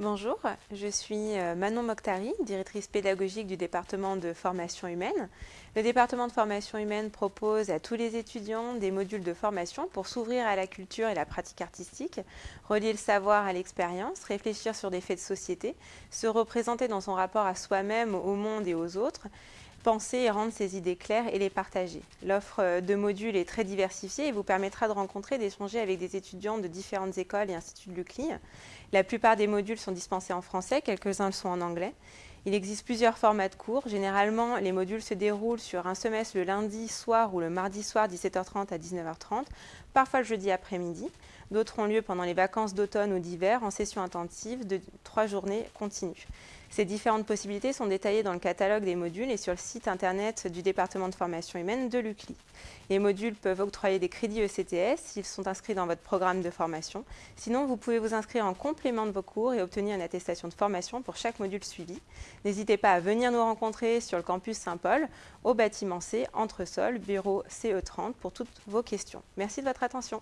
Bonjour, je suis euh, Manon Mokhtari, directrice pédagogique du département de formation humaine. Le département de formation humaine propose à tous les étudiants des modules de formation pour s'ouvrir à la culture et la pratique artistique, relier le savoir à l'expérience, réfléchir sur des faits de société, se représenter dans son rapport à soi-même, au monde et aux autres, penser et rendre ses idées claires et les partager. L'offre euh, de modules est très diversifiée et vous permettra de rencontrer et d'échanger avec des étudiants de différentes écoles et instituts de l'UCLI. La plupart des modules sont dispensés en français, quelques-uns le sont en anglais. Il existe plusieurs formats de cours. Généralement, les modules se déroulent sur un semestre le lundi soir ou le mardi soir 17h30 à 19h30, parfois le jeudi après-midi. D'autres ont lieu pendant les vacances d'automne ou d'hiver en session intensive de trois journées continues. Ces différentes possibilités sont détaillées dans le catalogue des modules et sur le site internet du département de formation humaine de l'UCLI. Les modules peuvent octroyer des crédits ECTS s'ils sont inscrits dans votre programme de formation. Sinon, vous pouvez vous inscrire en complément de vos cours et obtenir une attestation de formation pour chaque module suivi. N'hésitez pas à venir nous rencontrer sur le campus Saint-Paul, au bâtiment C, entre sol, bureau CE30, pour toutes vos questions. Merci de votre attention.